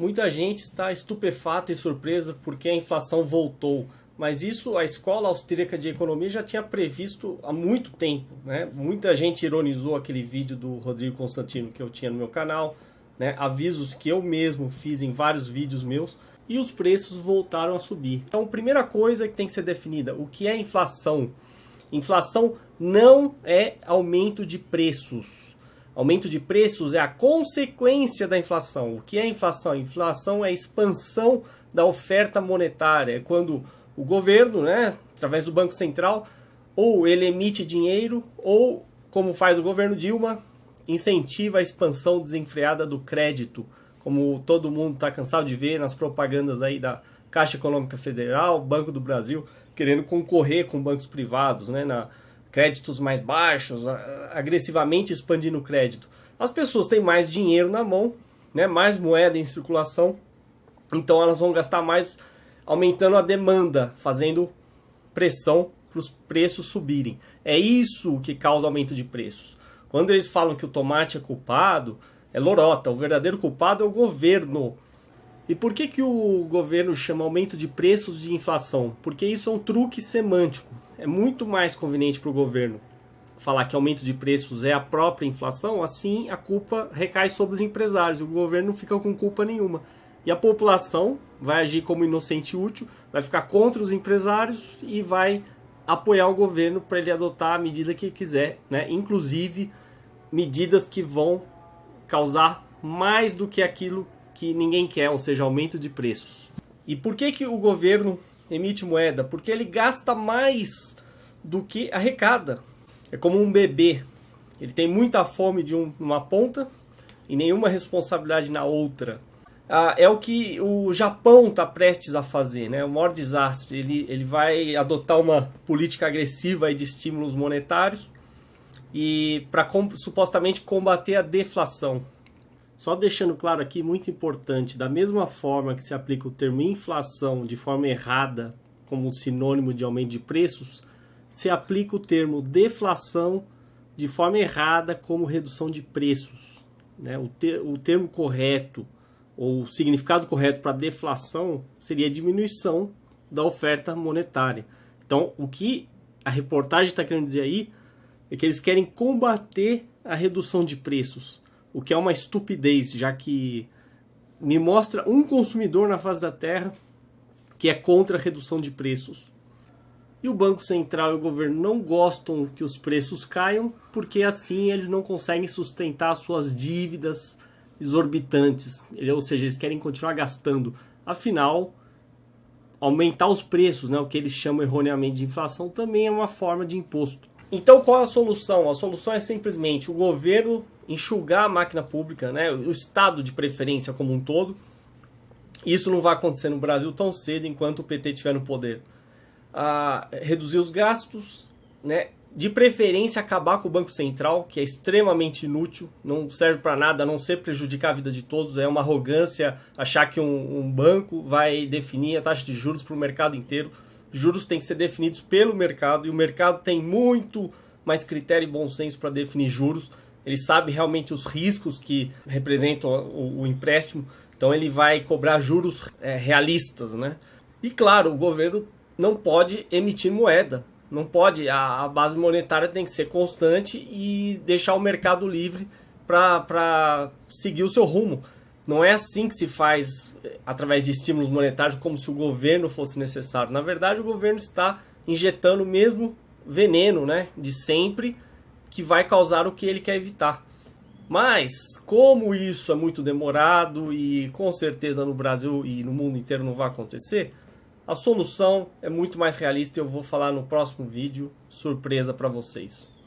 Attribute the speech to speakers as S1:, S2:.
S1: Muita gente está estupefata e surpresa porque a inflação voltou. Mas isso a Escola Austríaca de Economia já tinha previsto há muito tempo. Né? Muita gente ironizou aquele vídeo do Rodrigo Constantino que eu tinha no meu canal. Né? Avisos que eu mesmo fiz em vários vídeos meus. E os preços voltaram a subir. Então, primeira coisa que tem que ser definida, o que é inflação? Inflação não é aumento de preços. Aumento de preços é a consequência da inflação. O que é inflação? Inflação é a expansão da oferta monetária. É quando o governo, né, através do Banco Central, ou ele emite dinheiro, ou, como faz o governo Dilma, incentiva a expansão desenfreada do crédito, como todo mundo está cansado de ver nas propagandas aí da Caixa Econômica Federal, Banco do Brasil, querendo concorrer com bancos privados, né, na créditos mais baixos, agressivamente expandindo o crédito. As pessoas têm mais dinheiro na mão, né, mais moeda em circulação, então elas vão gastar mais aumentando a demanda, fazendo pressão para os preços subirem. É isso que causa aumento de preços. Quando eles falam que o tomate é culpado, é lorota. O verdadeiro culpado é o governo. E por que, que o governo chama aumento de preços de inflação? Porque isso é um truque semântico. É muito mais conveniente para o governo falar que aumento de preços é a própria inflação, assim a culpa recai sobre os empresários. O governo não fica com culpa nenhuma. E a população vai agir como inocente útil, vai ficar contra os empresários e vai apoiar o governo para ele adotar a medida que quiser, né? inclusive medidas que vão causar mais do que aquilo que ninguém quer, ou seja, aumento de preços. E por que, que o governo emite moeda? Porque ele gasta mais do que arrecada. É como um bebê. Ele tem muita fome de um, uma ponta e nenhuma responsabilidade na outra ah, é o que o Japão está prestes a fazer, né? o maior desastre. Ele, ele vai adotar uma política agressiva de estímulos monetários e para com, supostamente combater a deflação. Só deixando claro aqui, muito importante, da mesma forma que se aplica o termo inflação de forma errada como sinônimo de aumento de preços, se aplica o termo deflação de forma errada como redução de preços. Né? O, o termo correto ou o significado correto para deflação seria diminuição da oferta monetária. Então, o que a reportagem está querendo dizer aí é que eles querem combater a redução de preços, o que é uma estupidez, já que me mostra um consumidor na face da Terra que é contra a redução de preços. E o Banco Central e o governo não gostam que os preços caiam, porque assim eles não conseguem sustentar suas dívidas, exorbitantes, ou seja, eles querem continuar gastando. Afinal, aumentar os preços, né, o que eles chamam erroneamente de inflação, também é uma forma de imposto. Então qual é a solução? A solução é simplesmente o governo enxugar a máquina pública, né, o Estado de preferência como um todo. Isso não vai acontecer no Brasil tão cedo enquanto o PT estiver no poder. Ah, reduzir os gastos, né, de preferência acabar com o Banco Central, que é extremamente inútil, não serve para nada, a não ser prejudicar a vida de todos. É uma arrogância achar que um, um banco vai definir a taxa de juros para o mercado inteiro. Juros têm que ser definidos pelo mercado e o mercado tem muito mais critério e bom senso para definir juros. Ele sabe realmente os riscos que representam o, o empréstimo, então ele vai cobrar juros é, realistas, né? E claro, o governo não pode emitir moeda, não pode, a, a base monetária tem que ser constante e deixar o mercado livre para seguir o seu rumo. Não é assim que se faz eh, através de estímulos monetários, como se o governo fosse necessário. Na verdade, o governo está injetando o mesmo veneno né, de sempre que vai causar o que ele quer evitar. Mas, como isso é muito demorado e com certeza no Brasil e no mundo inteiro não vai acontecer, a solução é muito mais realista e eu vou falar no próximo vídeo, surpresa para vocês.